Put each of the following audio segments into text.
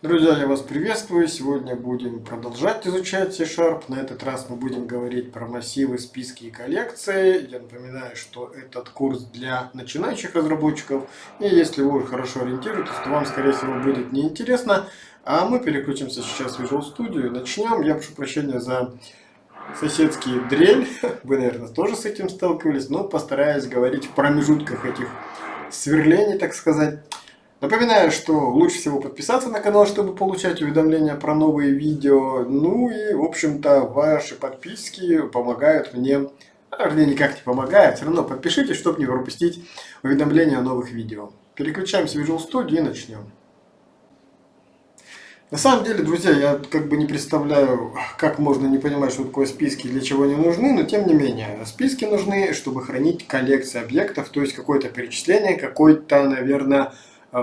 Друзья, я вас приветствую. Сегодня будем продолжать изучать C-Sharp. На этот раз мы будем говорить про массивы, списки и коллекции. Я напоминаю, что этот курс для начинающих разработчиков. И если вы хорошо ориентируетесь, то вам, скорее всего, будет неинтересно. А мы переключимся сейчас в Visual Studio и начнем. Я прошу прощения за соседский дрель. Вы, наверное, тоже с этим сталкивались. Но постараюсь говорить в промежутках этих сверлений, так сказать. Напоминаю, что лучше всего подписаться на канал, чтобы получать уведомления про новые видео. Ну и, в общем-то, ваши подписки помогают мне, а, вернее, никак не помогают, все равно подпишитесь, чтобы не пропустить уведомления о новых видео. Переключаемся в Visual Studio и начнем. На самом деле, друзья, я как бы не представляю, как можно не понимать, что такое списки, для чего они нужны, но тем не менее, списки нужны, чтобы хранить коллекции объектов, то есть какое-то перечисление, какой-то, наверное,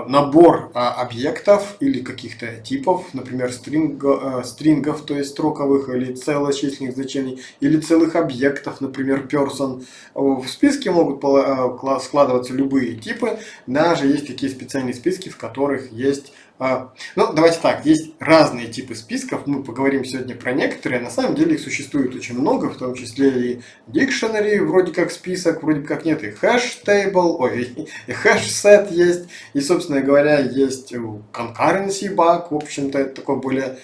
набор а, объектов или каких-то типов, например, стринга, э, стрингов, то есть строковых или целочисленных значений, или целых объектов, например, person. В списке могут э, складываться любые типы, даже есть такие специальные списки, в которых есть ну, давайте так, есть разные типы списков, мы поговорим сегодня про некоторые, на самом деле их существует очень много, в том числе и dictionary, вроде как список, вроде как нет, и hash table, ой, и hash set есть, и, собственно говоря, есть concurrency bug, в общем-то, это такой более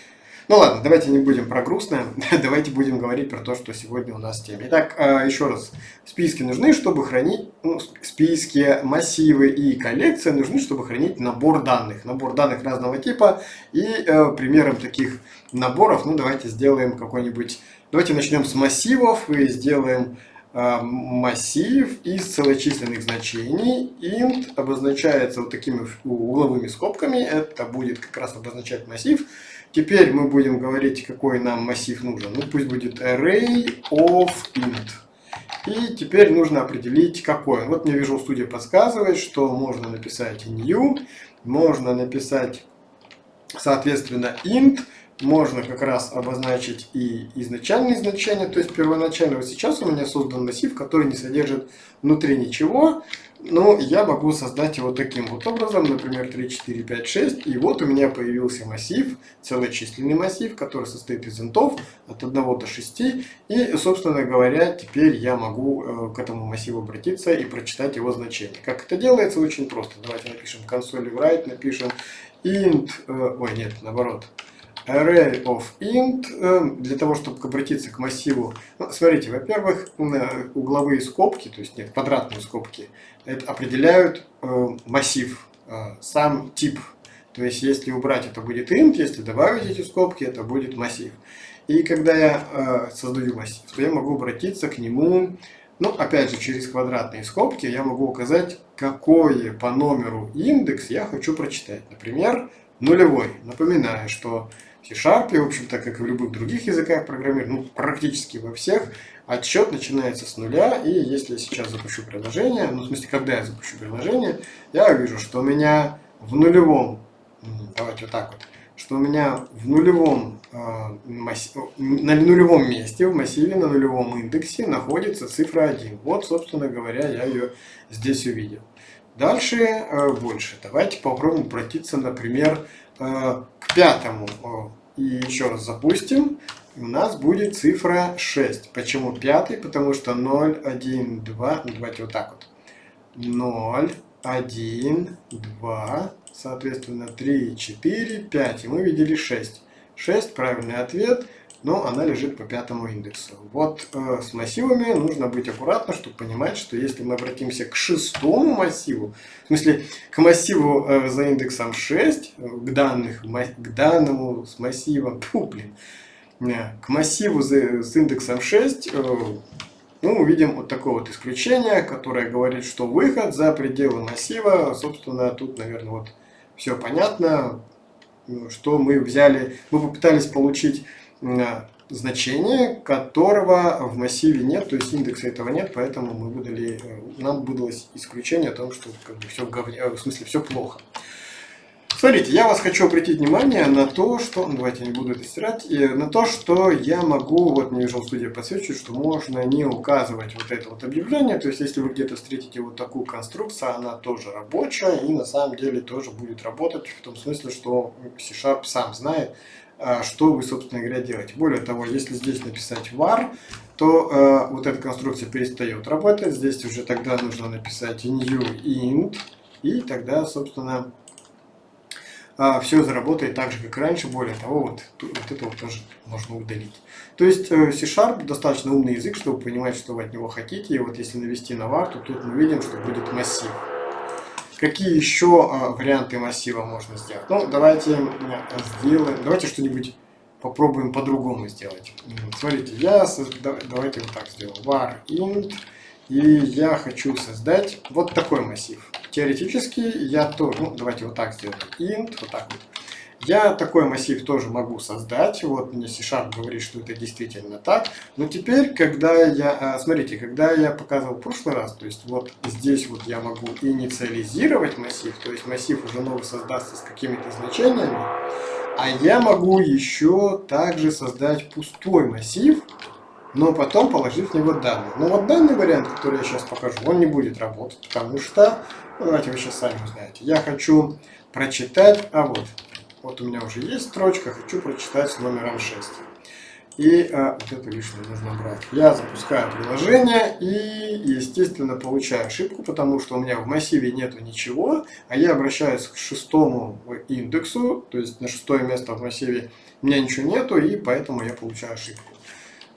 ну ладно, давайте не будем про грустное, давайте будем говорить про то, что сегодня у нас в теме. Итак, а, еще раз, списки нужны, чтобы хранить, ну, списки, массивы и коллекции нужны, чтобы хранить набор данных. Набор данных разного типа и э, примером таких наборов, ну давайте сделаем какой-нибудь, давайте начнем с массивов и сделаем э, массив из целочисленных значений. int обозначается вот такими угловыми скобками, это будет как раз обозначать массив. Теперь мы будем говорить, какой нам массив нужен. Ну, пусть будет array of int. И теперь нужно определить, какой. Вот мне Visual Studio подсказывает, что можно написать new, можно написать, соответственно, int, можно как раз обозначить и изначальные значения, то есть первоначально. Вот сейчас у меня создан массив, который не содержит внутри ничего, но я могу создать его таким вот образом, например, 3, 4, 5, 6, и вот у меня появился массив, целочисленный массив, который состоит из интов от 1 до 6, и, собственно говоря, теперь я могу э, к этому массиву обратиться и прочитать его значение. Как это делается? Очень просто. Давайте напишем консоль write, напишем int, э, ой, нет, наоборот, array of int, эм, для того, чтобы обратиться к массиву. Ну, смотрите, во-первых, угловые скобки, то есть нет, квадратные скобки, это определяют э, массив, э, сам тип. То есть, если убрать, это будет int, если добавить эти скобки, это будет массив. И когда я э, создаю массив, то я могу обратиться к нему, ну, опять же, через квадратные скобки я могу указать, какой по номеру индекс я хочу прочитать. Например, нулевой. Напоминаю, что C-Sharp, в общем-то, как и в любых других языках программирования, ну, практически во всех, отсчет начинается с нуля, и если я сейчас запущу приложение, ну, в смысле, когда я запущу приложение, я увижу, что у меня в нулевом, давайте вот так вот, что у меня в нулевом, э, масс... на нулевом месте, в массиве, на нулевом индексе находится цифра 1. Вот, собственно говоря, я ее здесь увидел. Дальше э, больше. Давайте попробуем обратиться, например, к пятому. И еще раз запустим. У нас будет цифра 6. Почему пятый? Потому что 0, 1, 2. Ну, давайте вот так вот. 0, 1, 2, соответственно 3, 4, 5. И мы видели 6. 6 правильный ответ но она лежит по пятому индексу. Вот э, с массивами нужно быть аккуратно, чтобы понимать, что если мы обратимся к шестому массиву, в смысле к массиву э, за индексом 6, э, к, данных, к данному с массивом, фу, блин, э, к массиву за, с индексом 6, э, ну, увидим вот такое вот исключение, которое говорит, что выход за пределы массива, собственно, тут, наверное, вот все понятно, что мы взяли, мы попытались получить значение, которого в массиве нет, то есть индекса этого нет, поэтому мы выдали, э, нам выдалось исключение о том, что как бы все э, в смысле все плохо. Смотрите, я вас хочу обратить внимание на то, что... Ну, давайте не буду это стирать. На то, что я могу, вот мне Visual Studio подсвечивает, что можно не указывать вот это вот объявление. То есть, если вы где-то встретите вот такую конструкцию, она тоже рабочая и на самом деле тоже будет работать в том смысле, что C-Sharp сам знает, что вы, собственно говоря, делаете. Более того, если здесь написать var, то э, вот эта конструкция перестает работать. Здесь уже тогда нужно написать new int, и тогда, собственно, а, все заработает так же, как раньше. Более того, вот, вот это вот тоже можно удалить. То есть э, C-Sharp достаточно умный язык, чтобы понимать, что вы от него хотите. И вот если навести на var, то тут мы видим, что будет массив. Какие еще а, варианты массива можно сделать? Ну, давайте сделаем, давайте что-нибудь попробуем по-другому сделать. Смотрите, я давайте вот так сделаю. var int, и я хочу создать вот такой массив теоретически я тоже, ну давайте вот так сделаем, int, вот так вот. Я такой массив тоже могу создать, вот мне C-Sharp говорит, что это действительно так. Но теперь, когда я, а, смотрите, когда я показывал в прошлый раз, то есть вот здесь вот я могу инициализировать массив, то есть массив уже новый создастся с какими-то значениями, а я могу еще также создать пустой массив, но потом положить в него данные. Но вот данный вариант, который я сейчас покажу, он не будет работать, потому что ну, давайте вы сейчас сами узнаете. Я хочу прочитать, а вот, вот у меня уже есть строчка, хочу прочитать с номером 6. И а, вот это лишнее нужно брать. Я запускаю приложение и, естественно, получаю ошибку, потому что у меня в массиве нету ничего, а я обращаюсь к шестому индексу, то есть на шестое место в массиве у меня ничего нету, и поэтому я получаю ошибку.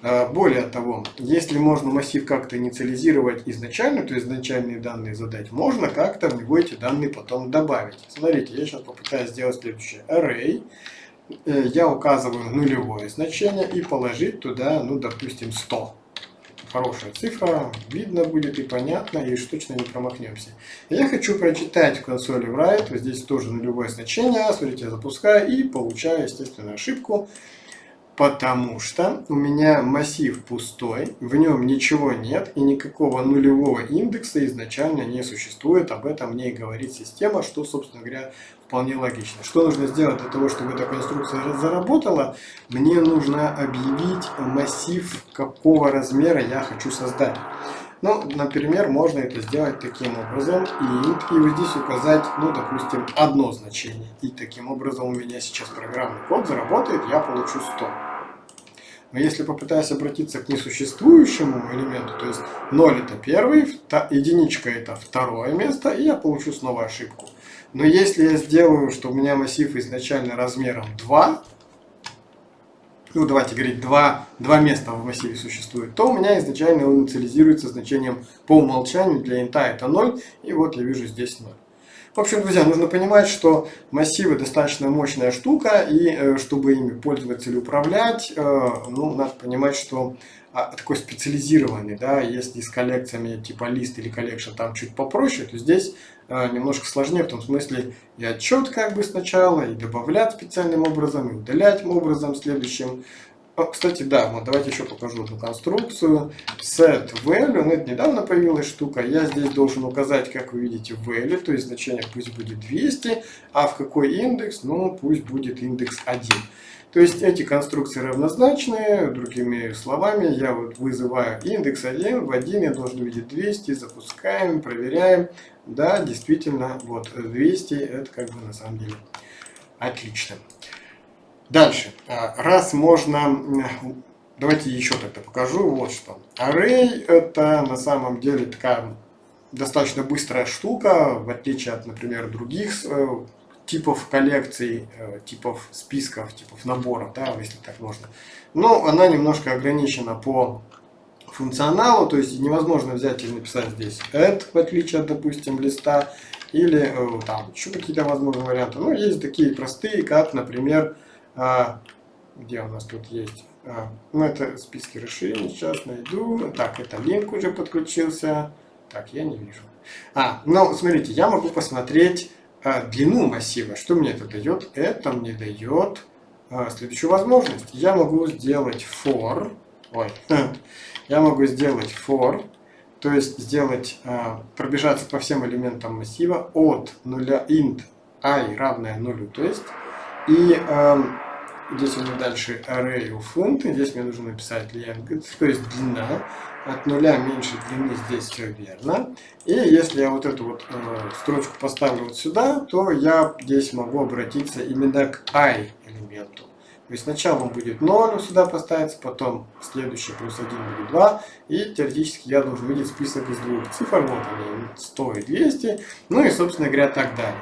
А, более того, если можно массив как-то инициализировать изначально, то изначальные данные задать, можно как-то в него эти данные потом добавить. Смотрите, я сейчас попытаюсь сделать следующее. Array. Э, я указываю нулевое значение и положить туда, ну, допустим, 100. Хорошая цифра, видно будет и понятно, и уж точно не промахнемся. Я хочу прочитать в консоли write, вот здесь тоже нулевое значение, смотрите, я запускаю и получаю, естественно, ошибку. Потому что у меня массив пустой, в нем ничего нет и никакого нулевого индекса изначально не существует. Об этом мне и говорит система, что, собственно говоря, вполне логично. Что нужно сделать для того, чтобы эта конструкция заработала? Мне нужно объявить массив, какого размера я хочу создать. Ну, например, можно это сделать таким образом. int, и вот здесь указать, ну, допустим, одно значение. И таким образом у меня сейчас программный код заработает, я получу 100. Но если попытаюсь обратиться к несуществующему элементу, то есть 0 это первый, единичка это второе место, и я получу снова ошибку. Но если я сделаю, что у меня массив изначально размером 2, ну давайте говорить, два, два места в массиве существует, то у меня изначально он инициализируется значением по умолчанию для int а это 0, и вот я вижу здесь 0. В общем, друзья, нужно понимать, что массивы достаточно мощная штука, и э, чтобы ими пользоваться или управлять, э, ну, надо понимать, что такой специализированный, да, если с коллекциями типа list или collection там чуть попроще, то здесь э, немножко сложнее, в том смысле и отчет как бы сначала, и добавлять специальным образом, и удалять образом следующим. Кстати, да, вот давайте еще покажу эту конструкцию. Set value, ну это недавно появилась штука. Я здесь должен указать, как вы видите, value, то есть значение пусть будет 200, а в какой индекс, ну пусть будет индекс 1. То есть эти конструкции равнозначные, другими словами, я вот вызываю индекс 1, в 1 я должен видеть 200, запускаем, проверяем. Да, действительно, вот 200 это как бы на самом деле отлично. Дальше. А, раз можно... Давайте еще тогда покажу. Вот что. Array это на самом деле такая достаточно быстрая штука, в отличие от, например, других э, типов коллекций, э, типов списков, типов наборов, да, если так можно. Но она немножко ограничена по функционалу, то есть невозможно взять и написать здесь add, в отличие от, допустим, листа, или э, там еще какие-то возможные варианты. Но есть такие простые, как, например, а, где у нас тут есть? Ну, это списки расширений, сейчас найду. Так, это линк уже подключился. Так, я не вижу. А, ну, смотрите, я могу посмотреть длину массива. Что мне это дает? Это мне дает а, следующую возможность. Я могу сделать for. Ой, я могу сделать for, то есть сделать, а, пробежаться по всем элементам массива от 0 int i равное нулю. То есть, и здесь у меня дальше array of int, здесь мне нужно написать length, то есть длина. От нуля меньше длины здесь все верно. И если я вот эту вот э, строчку поставлю вот сюда, то я здесь могу обратиться именно к i элементу. То есть сначала он будет 0 сюда поставиться, потом следующий плюс 1 будет 2. И теоретически я должен видеть список из двух цифр. Вот они, 100 и 200. Ну и, собственно говоря, так далее.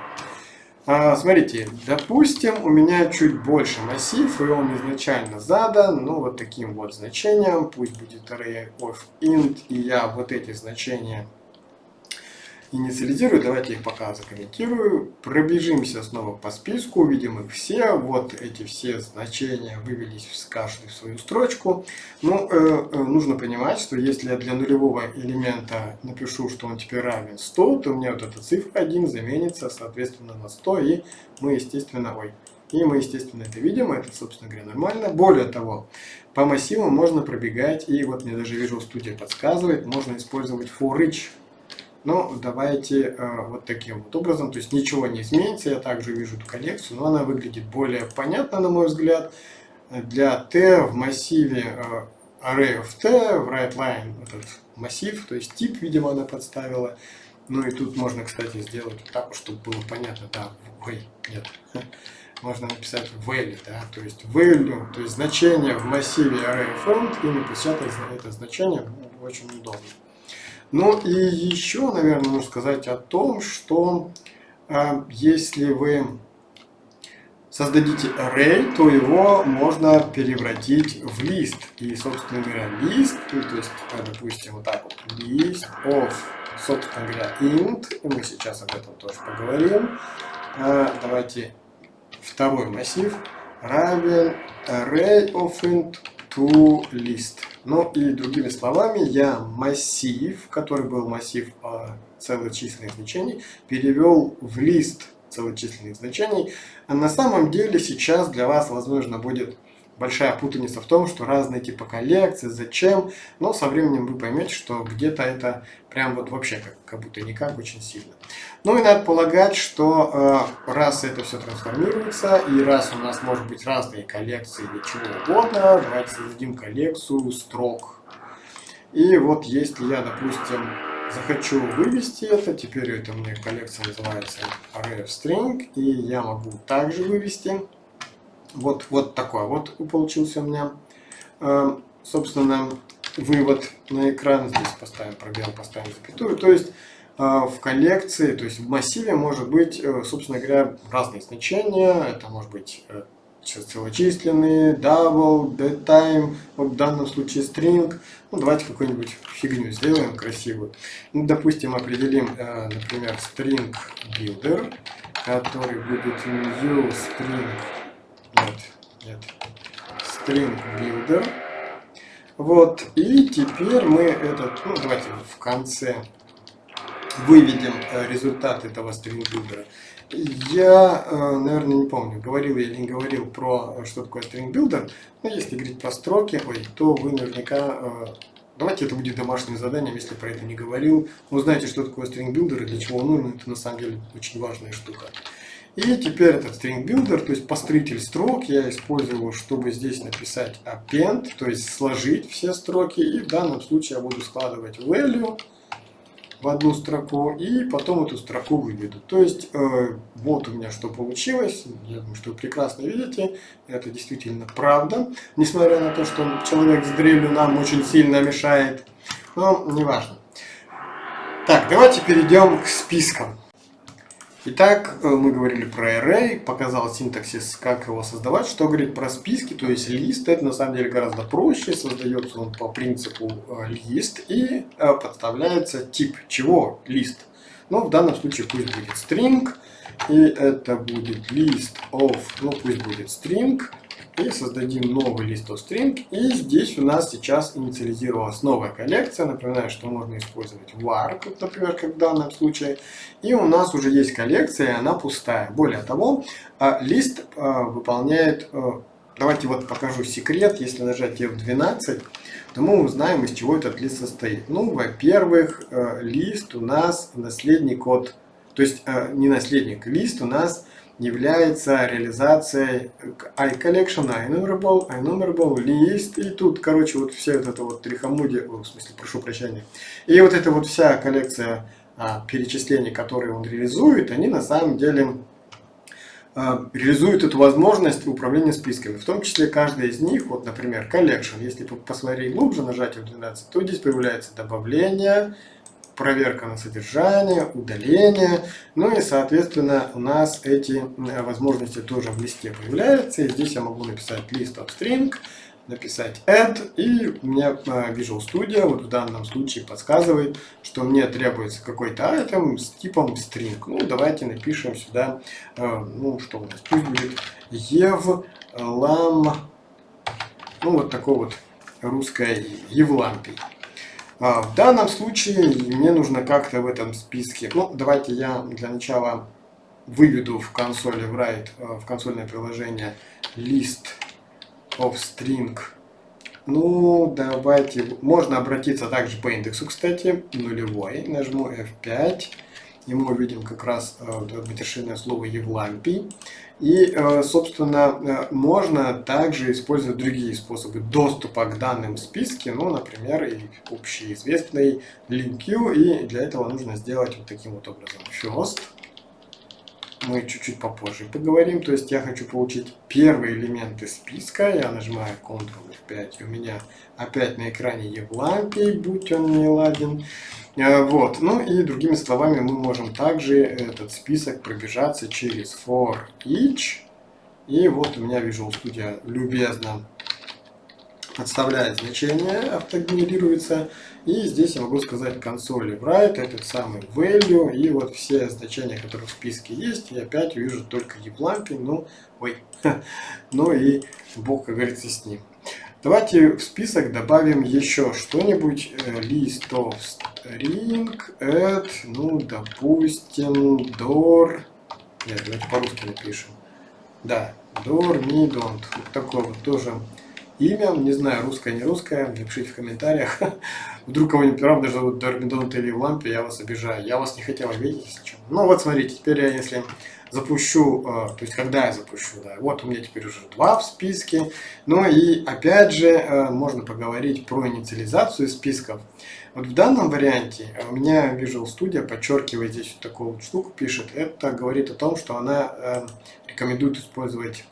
А, смотрите, допустим, у меня чуть больше массив, и он изначально задан, ну, вот таким вот значением. Пусть будет array of int, и я вот эти значения инициализирую. Давайте их пока закомментирую. Пробежимся снова по списку, увидим их все. Вот эти все значения вывелись в каждую свою строчку. Ну, э, э, нужно понимать, что если я для нулевого элемента напишу, что он теперь равен 100, то у меня вот эта цифра 1 заменится, соответственно, на 100, и мы, естественно, ой, и мы, естественно, это видим, это, собственно говоря, нормально. Более того, по массивам можно пробегать, и вот мне даже Visual Studio подсказывает, можно использовать for each но давайте э, вот таким вот образом, то есть ничего не изменится, я также вижу эту коллекцию, но она выглядит более понятно, на мой взгляд. Для t в массиве array of t, в writeLine этот массив, то есть тип, видимо, она подставила. Ну и тут можно, кстати, сделать так, чтобы было понятно, да, ой, нет, можно написать value, да, то есть value, то есть значение в массиве array of и написать это значение ну, очень удобно. Ну и еще, наверное, нужно сказать о том, что э, если вы создадите array, то его можно превратить в лист. И, собственно говоря, лист, ну, то есть, допустим, вот так вот, list of, собственно говоря, int, и мы сейчас об этом тоже поговорим. Э, давайте второй массив равен array of int to list. Ну и другими словами, я массив, который был массив а, целочисленных значений, перевел в лист целочисленных значений. А на самом деле сейчас для вас, возможно, будет большая путаница в том, что разные типы коллекций, зачем, но со временем вы поймете, что где-то это прям вот вообще как, как будто никак очень сильно. Ну и надо полагать, что э, раз это все трансформируется, и раз у нас может быть разные коллекции или чего угодно, давайте создадим коллекцию строк. И вот если я, допустим, захочу вывести это, теперь это у меня коллекция называется array string, и я могу также вывести вот, вот такой вот получился у меня. Э, собственно, вывод на экран. Здесь поставим пробел, поставим запятую. То есть э, в коллекции, то есть в массиве может быть, э, собственно говоря, разные значения. Это может быть целочисленные, double, dead time, вот в данном случае string. Ну, давайте какую-нибудь фигню сделаем красивую. Ну, допустим, определим, например, string builder, который будет new string нет, нет. String Builder. Вот, и теперь мы этот, ну давайте в конце выведем э, результат этого Builder. Я, э, наверное, не помню, говорил я или не говорил про, э, что такое Builder, но если говорить про строки, ой, то вы наверняка, давайте это будет домашним заданием, если про это не говорил. Вы знаете, что такое Builder и для чего он нужен, это на самом деле очень важная штука. И теперь этот string builder, то есть построитель строк, я использую, чтобы здесь написать append, то есть сложить все строки. И в данном случае я буду складывать value в одну строку и потом эту строку выведу. То есть э, вот у меня что получилось. Я думаю, что вы прекрасно видите. Это действительно правда. Несмотря на то, что человек с дрелью нам очень сильно мешает. Но неважно. Так, давайте перейдем к спискам. Итак, э, мы говорили про array, показал синтаксис, как его создавать. Что говорит про списки, то есть лист, это на самом деле гораздо проще. Создается он по принципу э, лист и э, подставляется тип чего лист. Но в данном случае пусть будет string, и это будет list of, ну пусть будет string, и создадим новый лист string. И здесь у нас сейчас инициализировалась новая коллекция. Напоминаю, что можно использовать var, например, как в данном случае. И у нас уже есть коллекция, и она пустая. Более того, а, лист а, выполняет... А, давайте вот покажу секрет. Если нажать F12, то мы узнаем, из чего этот лист состоит. Ну, во-первых, лист у нас наследник от То есть не наследник, лист у нас является реализацией iCollection, iNumerable, iNumerable, list. И тут, короче, вот вся вот эта вот трихомудия, в смысле, прошу прощения. И вот эта вот вся коллекция а, перечислений, которые он реализует, они на самом деле а, реализуют эту возможность управления списками. В том числе каждая из них, вот, например, collection. Если посмотреть глубже, нажать F12, то здесь появляется добавление, проверка на содержание, удаление. Ну и, соответственно, у нас эти возможности тоже в листе появляются. И здесь я могу написать list of string, написать add, и у меня а, Visual Studio вот в данном случае подсказывает, что мне требуется какой-то item с типом string. Ну, давайте напишем сюда, а, ну, что у нас, пусть будет ev lam, ну, вот такой вот русское евлампий. А, в данном случае мне нужно как-то в этом списке, ну давайте я для начала выведу в консоли write, а, в консольное приложение list of string. Ну, давайте, можно обратиться также по индексу, кстати, нулевой, нажму F5, и мы увидим как раз матершинное слово Евлампий. И, э, собственно, э, можно также использовать другие способы доступа к данным в списке, ну, например, и общеизвестный LinkQ, и для этого нужно сделать вот таким вот образом. First, мы чуть-чуть попозже поговорим, то есть я хочу получить первые элементы списка, я нажимаю Ctrl F5, и у меня опять на экране Евлампий, будь он не ладен. Э, вот. Ну и другими словами мы можем также этот список пробежаться через for each. И вот у меня Visual Studio любезно подставляет значение, автогенерируется. И здесь я могу сказать консоли write, этот самый value, и вот все значения, которые в списке есть, я опять вижу только Евлампий, ну, ой, ну и бог, как говорится, с ним. Давайте в список добавим еще что-нибудь. Э, list of string add, ну, допустим, door. Нет, давайте по-русски напишем. Да, door me don't. Вот такое вот тоже имя. Не знаю, русское, не русское. Напишите в комментариях. Вдруг кого-нибудь правда зовут Дормидонт или в лампе, я вас обижаю. Я вас не хотел обидеть, если что. Ну вот смотрите, теперь я, если запущу, э, то есть когда я запущу, да, вот у меня теперь уже два в списке. Ну и опять же э, можно поговорить про инициализацию списков. Вот в данном варианте у меня Visual Studio подчеркивает здесь вот такую вот штуку, пишет. Это говорит о том, что она э, рекомендует использовать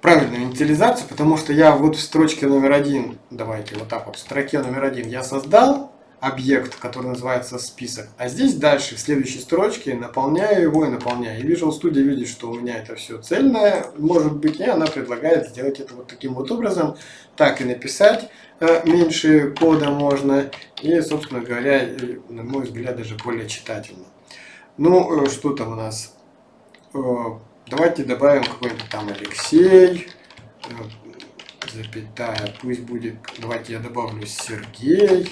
правильную инициализацию, потому что я вот в строчке номер один, давайте вот так вот, в строке номер один я создал объект, который называется список. А здесь дальше, в следующей строчке, наполняю его и наполняю. И Visual Studio видит, что у меня это все цельное, может быть, и она предлагает сделать это вот таким вот образом. Так и написать э, меньше кода можно. И, собственно говоря, на мой взгляд, даже более читательно. Ну, э, что там у нас? Э, давайте добавим какой-нибудь там Алексей запятая, пусть будет, давайте я добавлю Сергей,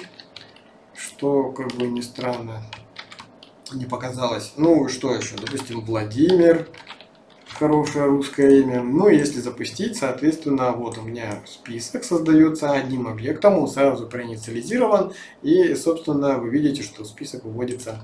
что, как бы ни странно, не показалось. Ну, что еще? Допустим, Владимир, хорошее русское имя. Ну, если запустить, соответственно, вот у меня список создается одним объектом, он сразу проинициализирован, и, собственно, вы видите, что список выводится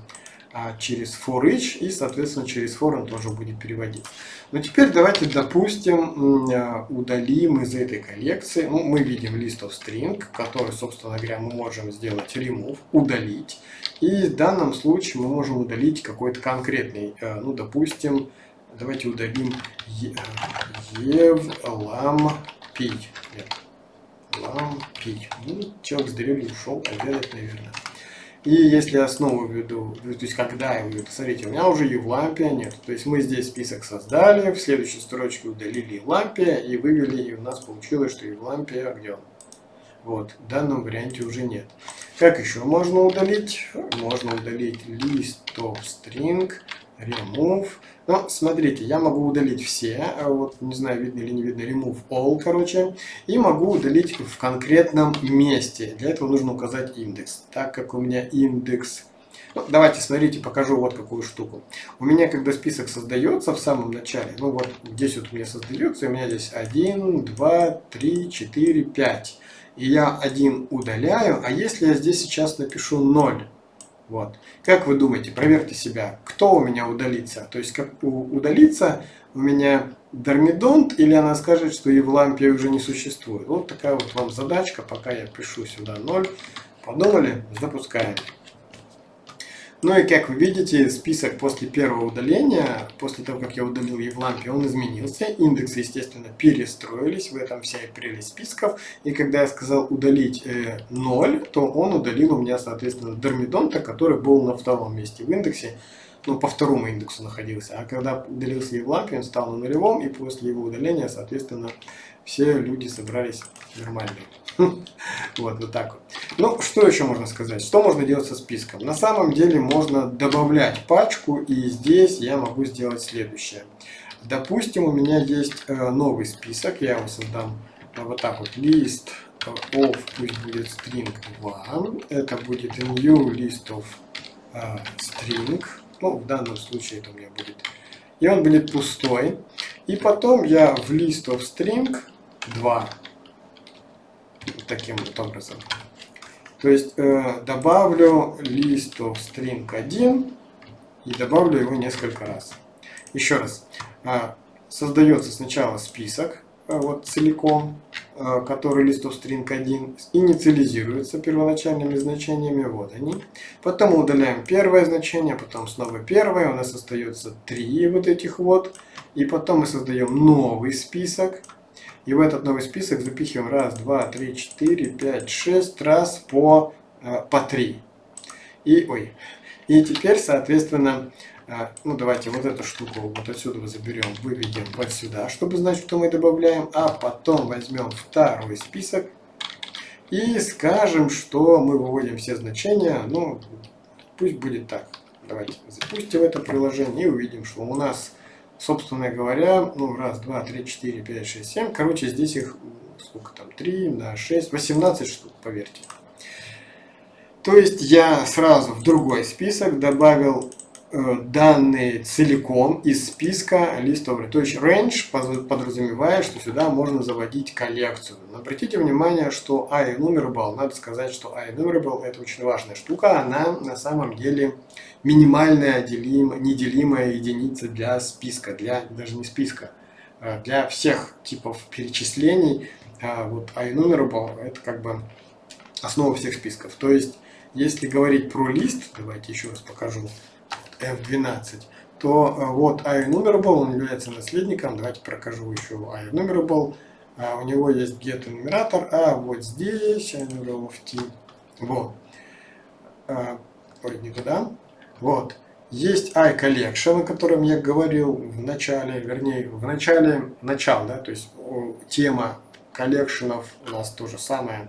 через for each, и, соответственно, через for он тоже будет переводить. Но теперь давайте, допустим, а, удалим из этой коллекции, ну, мы видим list of string, который, собственно говоря, мы можем сделать remove, удалить. И в данном случае мы можем удалить какой-то конкретный, а, ну, допустим, давайте удалим ev lam p. Lam p. Ну, человек с дрели ушел обедать, наверное. И если я снова введу, то есть когда я введу, смотрите, у меня уже Евлампия нет. То есть мы здесь список создали, в следующей строчке удалили Евлампия и вывели, и у нас получилось, что Евлампия, где он? Вот, в данном варианте уже нет. Как еще можно удалить? Можно удалить of string, remove. Но смотрите, я могу удалить все, а вот не знаю, видно или не видно, remove all, короче, и могу удалить в конкретном месте. Для этого нужно указать индекс. Так как у меня индекс... Ну, давайте, смотрите, покажу вот какую штуку. У меня, когда список создается в самом начале, ну вот здесь вот у меня создается, у меня здесь 1, 2, 3, 4, 5. И я один удаляю, а если я здесь сейчас напишу 0, Вот. Как вы думаете, проверьте себя, кто у меня удалится? То есть, как удалится у меня Дормидонт, или она скажет, что Евлампия уже не существует. Вот такая вот вам задачка, пока я пишу сюда 0. Подумали? Запускаем. Ну и как вы видите, список после первого удаления, после того, как я удалил Евлампию, он изменился. Индексы, естественно, перестроились. В этом вся и прелесть списков. И когда я сказал удалить э, 0, то он удалил у меня, соответственно, Дормидонта, который был на втором месте в индексе. Ну, по второму индексу находился. А когда удалился Евлампий, он стал на нулевом. И после его удаления, соответственно, все люди собрались нормальные. Вот, вот так вот. Ну, что еще можно сказать? Что можно делать со списком? На самом деле можно добавлять пачку, и здесь я могу сделать следующее. Допустим, у меня есть э, новый список, я его создам э, вот так вот. List of, пусть будет string 2. Это будет new list of э, string. Ну, в данном случае это у меня будет. И он будет пустой. И потом я в list of string 2 таким вот образом. То есть э, добавлю of string 1 и добавлю его несколько раз. Еще раз. Э, создается сначала список э, вот целиком, э, который of string 1 инициализируется первоначальными значениями. Вот они. Потом удаляем первое значение, потом снова первое. У нас остается три вот этих вот. И потом мы создаем новый список и в этот новый список запихиваем раз, два, три, четыре, пять, шесть раз по, э, по три. И, ой, и теперь, соответственно, э, ну давайте вот эту штуку вот отсюда заберем, выведем вот сюда, чтобы знать, что мы добавляем. А потом возьмем второй список и скажем, что мы выводим все значения. Ну, пусть будет так. Давайте запустим это приложение и увидим, что у нас собственно говоря, ну, раз, два, три, четыре, пять, шесть, семь. Короче, здесь их, сколько там, три на шесть, восемнадцать штук, поверьте. То есть я сразу в другой список добавил данные целиком из списка листов. То есть range подразумевает, что сюда можно заводить коллекцию. Но обратите внимание, что iEnumerable, надо сказать, что iEnumerable это очень важная штука. Она на самом деле минимальная делим, неделимая единица для списка, для даже не списка, а для всех типов перечислений. А вот iNumerable это как бы основа всех списков. То есть, если говорить про лист, давайте еще раз покажу, F12, то а, вот iNumerable, он является наследником, давайте прокажу еще iNumerable, у него есть get нумератор, а вот здесь iNumerable в T, вот, ой, не туда, вот. Есть iCollection, о котором я говорил в начале, вернее, в начале, начал, да, то есть тема коллекшенов у нас то же самое,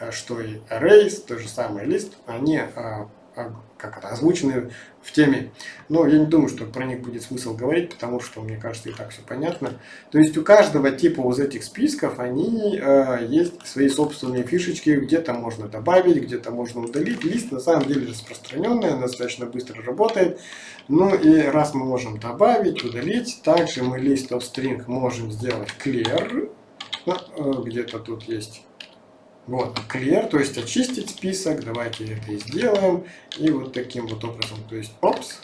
э, что и Arrays, то же самое лист, они а, а, как это, озвучены в теме. Но я не думаю, что про них будет смысл говорить, потому что, мне кажется, и так все понятно. То есть у каждого типа из этих списков они э, есть свои собственные фишечки, где-то можно добавить, где-то можно удалить. Лист на самом деле распространенный, достаточно быстро работает. Ну и раз мы можем добавить, удалить, также мы list of string можем сделать clear. Ну, э, где-то тут есть вот, clear, то есть очистить список. Давайте это и сделаем. И вот таким вот образом, то есть опс.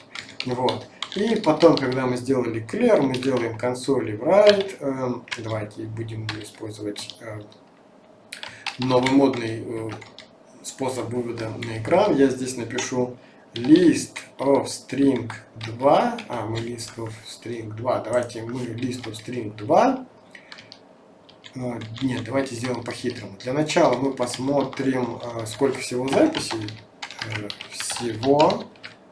Вот. И потом, когда мы сделали clear, мы сделаем консоли write. Эм, давайте будем использовать э, новый модный э, способ вывода на экран. Я здесь напишу list of string 2. А, мы list of string 2. Давайте мы list of string 2 а, нет, давайте сделаем по-хитрому. Для начала мы посмотрим, а, сколько всего записей. Э, всего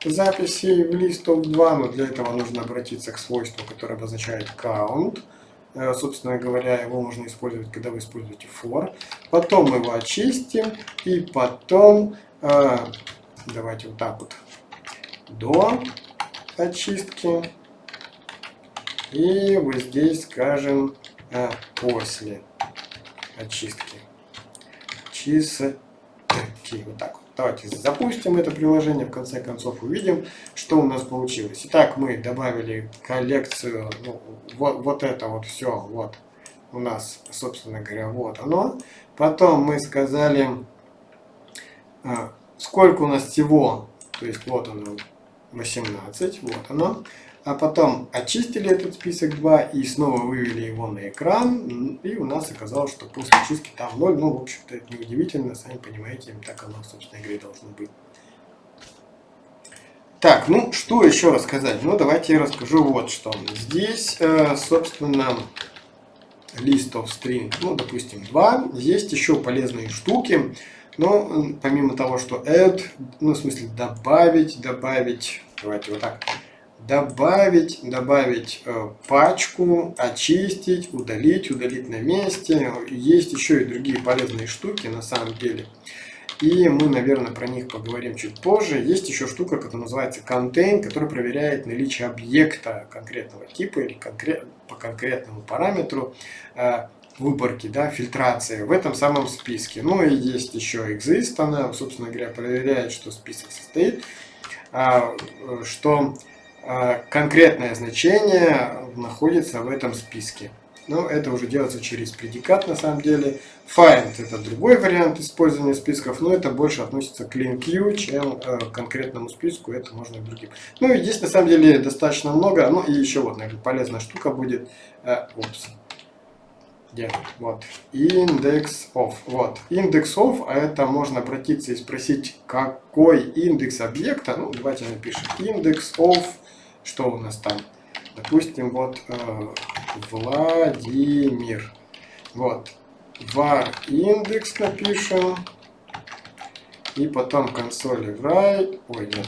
записей в листов 2, но для этого нужно обратиться к свойству, которое обозначает count. Э, собственно говоря, его можно использовать, когда вы используете for. Потом мы его очистим, и потом, э, давайте вот так вот, до очистки. И вот здесь скажем а после очистки чистки. Вот так вот. Давайте запустим это приложение, в конце концов увидим, что у нас получилось. Итак, мы добавили коллекцию, ну, вот, вот это вот все, вот у нас, собственно говоря, вот оно. Потом мы сказали, а, сколько у нас всего То есть вот оно 18, вот оно. А потом очистили этот список 2 и снова вывели его на экран. И у нас оказалось, что после чистки там 0. Ну, в общем-то, это не удивительно, сами понимаете, так оно в собственной игре должно быть. Так, ну что еще рассказать? Ну давайте я расскажу вот что. Здесь, э, собственно, list of string, ну допустим 2. Есть еще полезные штуки. Но помимо того, что add, ну в смысле добавить, добавить, давайте вот так, добавить, добавить э, пачку, очистить, удалить, удалить на месте. Есть еще и другие полезные штуки на самом деле. И мы, наверное, про них поговорим чуть позже. Есть еще штука, которая называется contain, которая проверяет наличие объекта конкретного типа или конкрет, по конкретному параметру э, выборки, да, фильтрации в этом самом списке. Ну и есть еще exist, она, собственно говоря, проверяет, что список состоит, а, что а, конкретное значение находится в этом списке. Но это уже делается через предикат на самом деле. Find это другой вариант использования списков, но это больше относится к LinkU, чем э, к конкретному списку, это можно и другим. Ну и здесь на самом деле достаточно много, ну и еще вот, наверное, полезная штука будет, э, упс, где, вот, index of, вот, index of, а это можно обратиться и спросить, какой индекс объекта, ну давайте напишем, index of, что у нас там, допустим, вот, э, Владимир. Вот. var индекс напишем. И потом консоли write. Ой, нет.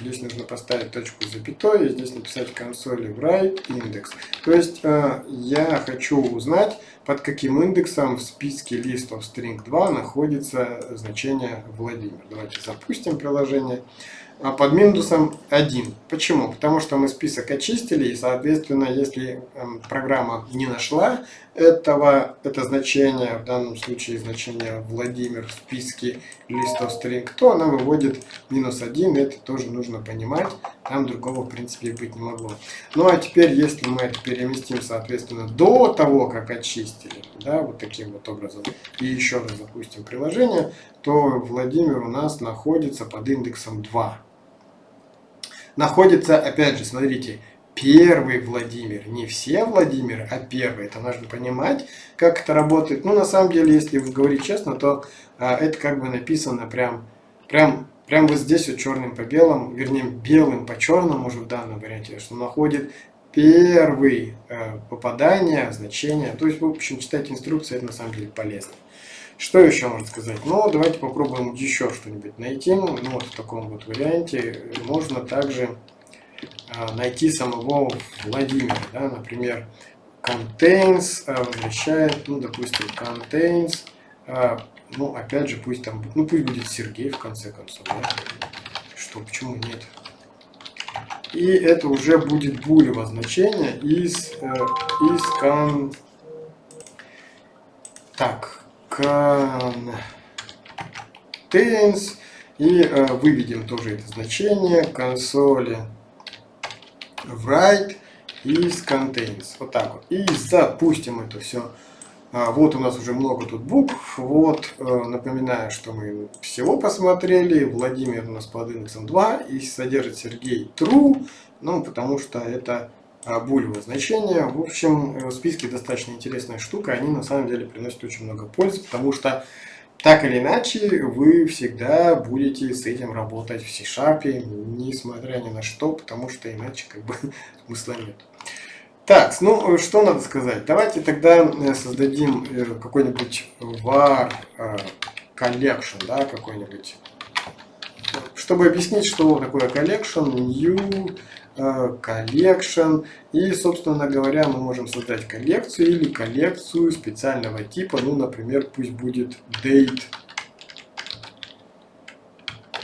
Здесь нужно поставить точку запятой. И здесь написать консоли write индекс. То есть э, я хочу узнать, под каким индексом в списке of string 2 находится значение Владимир. Давайте запустим приложение. А под Windows 1. Почему? Потому что мы список очистили, и, соответственно, если эм, программа не нашла этого, это значение, в данном случае значение Владимир в списке листов string, то она выводит минус 1, это тоже нужно понимать, там другого, в принципе, быть не могло. Ну, а теперь, если мы это переместим, соответственно, до того, как очистили, да, вот таким вот образом, и еще раз запустим приложение, то Владимир у нас находится под индексом 2 находится, опять же, смотрите, первый Владимир. Не все Владимиры, а первый. Это нужно понимать, как это работает. Ну, на самом деле, если говорить честно, то а, это как бы написано прям, прям, прям вот здесь вот черным по белому, вернее, белым по черному уже в данном варианте, что находит первый э, попадание, значение. То есть, в общем, читать инструкции, это на самом деле полезно. Что еще можно сказать? Ну, давайте попробуем еще что-нибудь найти. Ну, вот в таком вот варианте можно также а, найти самого Владимира. Да? Например, contains а, возвращает, ну, допустим, contains, а, ну, опять же, пусть там, ну, пусть будет Сергей в конце концов. Да? Что, почему нет? И это уже будет булево значение из, э, из кон... Так, contains и э, выведем тоже это значение консоли write из contains. Вот так вот. И запустим это все. А, вот у нас уже много тут букв. Вот, э, напоминаю, что мы всего посмотрели. Владимир у нас под индексом 2 и содержит Сергей true. Ну, потому что это а, булевое значение. В общем, э, списки достаточно интересная штука, они на самом деле приносят очень много пользы, потому что так или иначе вы всегда будете с этим работать в C-Sharp, несмотря ни на что, потому что иначе как бы смысла нет. Так, ну что надо сказать? Давайте тогда э, создадим э, какой-нибудь var collection, да, какой-нибудь. Чтобы объяснить, что такое collection, new collection. И, собственно говоря, мы можем создать коллекцию или коллекцию специального типа. Ну, например, пусть будет date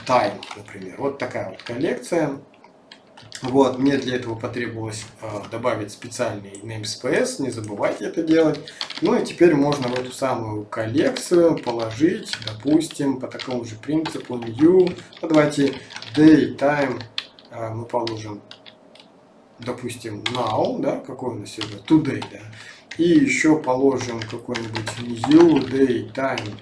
time, например. Вот такая вот коллекция. Вот, мне для этого потребовалось э, добавить специальный namespace, не забывайте это делать. Ну и теперь можно в эту самую коллекцию положить, допустим, по такому же принципу new, ну, давайте day, time, э, мы положим допустим, now, да, какой у нас сегодня, today, да, и еще положим какой-нибудь new day time,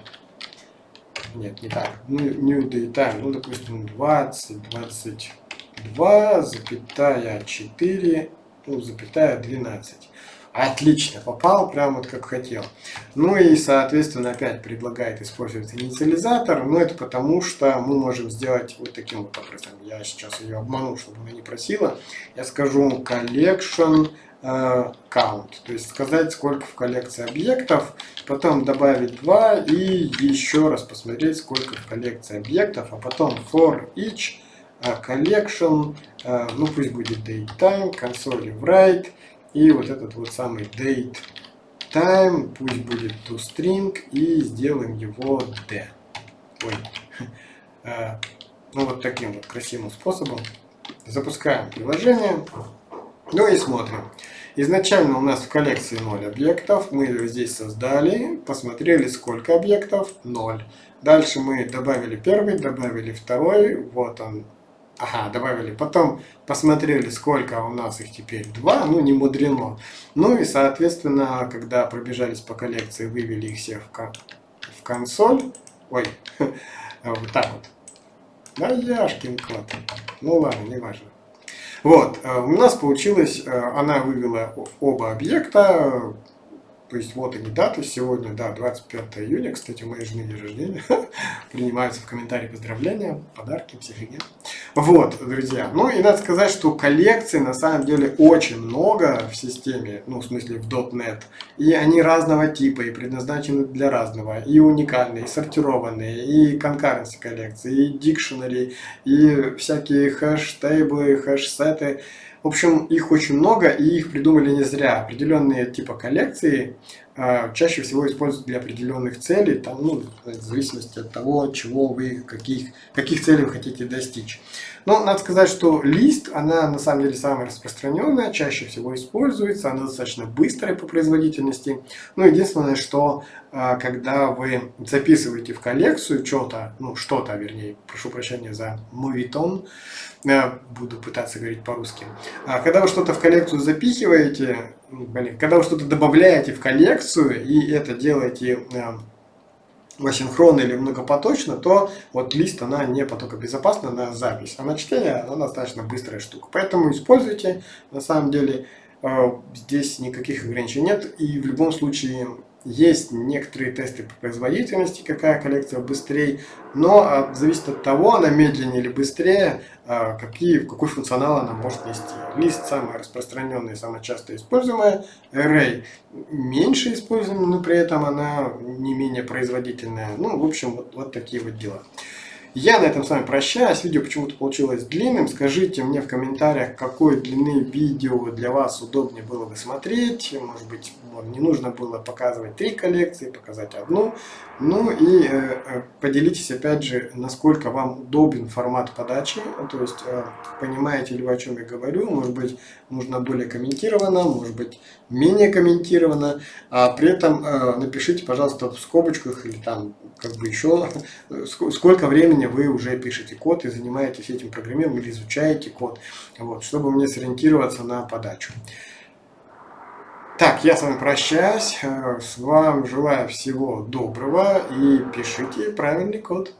нет, не так, new daytime, ну, допустим, 20, 22, запятая 4, ну, запятая 12. Отлично, попал прямо вот как хотел. Ну и, соответственно, опять предлагает использовать инициализатор, но это потому, что мы можем сделать вот таким вот образом. Я сейчас ее обману, чтобы она не просила. Я скажу collection э, count, то есть сказать, сколько в коллекции объектов, потом добавить 2 и еще раз посмотреть, сколько в коллекции объектов, а потом for each э, collection, э, ну пусть будет datetime, console write, и вот этот вот самый date time, пусть будет toString, и сделаем его d. Ой. А, ну вот таким вот красивым способом. Запускаем приложение. Ну и смотрим. Изначально у нас в коллекции 0 объектов. Мы здесь создали. Посмотрели, сколько объектов. 0. Дальше мы добавили первый, добавили второй. Вот он, Ага, добавили. Потом посмотрели, сколько у нас их теперь. Два, ну не мудрено. Ну и, соответственно, когда пробежались по коллекции, вывели их все в, кон в консоль. Ой, вот так вот. Да, яшкин кот. Ну ладно, не важно. Вот, э, у нас получилось, э, она вывела оба объекта, то есть вот они даты сегодня, да, 25 июня, кстати, у моей жены день рождения. Принимаются в комментарии поздравления, подарки, психоген. Вот, друзья. Ну и надо сказать, что коллекций на самом деле очень много в системе, ну в смысле в .NET. И они разного типа, и предназначены для разного. И уникальные, и сортированные, и concurrency коллекции, и dictionary, и всякие хэш-тейблы, хэш-сеты. В общем, их очень много, и их придумали не зря. Определенные типа коллекции чаще всего используют для определенных целей, там, ну, в зависимости от того, чего вы, каких, каких целей вы хотите достичь. Но надо сказать, что лист, она на самом деле самая распространенная, чаще всего используется, она достаточно быстрая по производительности. Но единственное, что э, когда вы записываете в коллекцию что-то, ну что-то, вернее, прошу прощения за мовитон, буду пытаться говорить по-русски. А когда вы что-то в коллекцию запихиваете, когда вы что-то добавляете в коллекцию и это делаете э, асинхронно или многопоточно, то вот лист, она не потокобезопасна на запись, а на чтение она достаточно быстрая штука. Поэтому используйте, на самом деле э, здесь никаких ограничений нет, и в любом случае есть некоторые тесты по производительности, какая коллекция быстрее, но а, зависит от того, она медленнее или быстрее, а, какие, какой функционал она может нести. Лист самая распространенная, самая часто используемая, Array меньше используемая, но при этом она не менее производительная. Ну, в общем, вот, вот такие вот дела. Я на этом с вами прощаюсь. Видео почему-то получилось длинным. Скажите мне в комментариях, какой длины видео для вас удобнее было бы смотреть. Может быть, не нужно было показывать три коллекции, показать одну. Ну и э, э, поделитесь опять же, насколько вам удобен формат подачи. То есть, э, понимаете ли вы, о чем я говорю. Может быть, нужно более комментировано, может быть, менее комментировано. А при этом э, напишите, пожалуйста, в скобочках или там как бы еще, сколько времени вы уже пишете код и занимаетесь этим программированием или изучаете код, вот, чтобы мне сориентироваться на подачу. Так, я с вами прощаюсь, э, с вами желаю всего доброго и пишите правильный код.